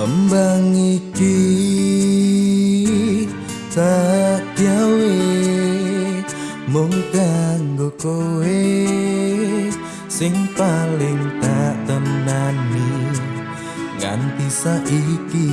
Embang iki tak gawe mung kanggo kowe. Sing paling tak tenani nganti saiki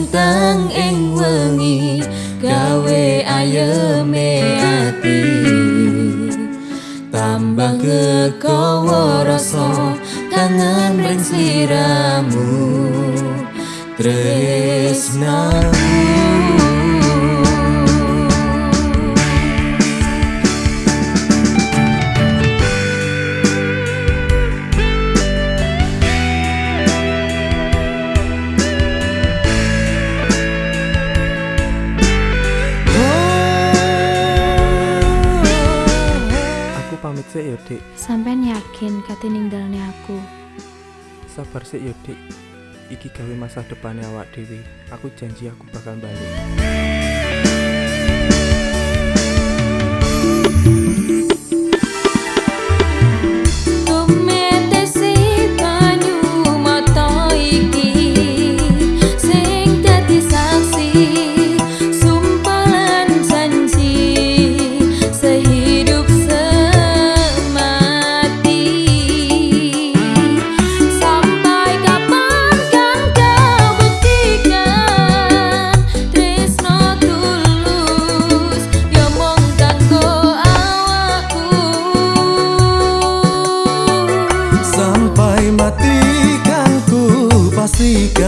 Lintang ing wengi gawe ayeme ati. Tambah kekowo rasa kangen ring sliramu. Tresnamu Sih ya, Dik. Sampean yakin kate ninggalne aku? Sabar sih ya, Dik. Iki gawe masa depannya awak dewi. Aku janji aku bakal balik. perhatikan ku pastikan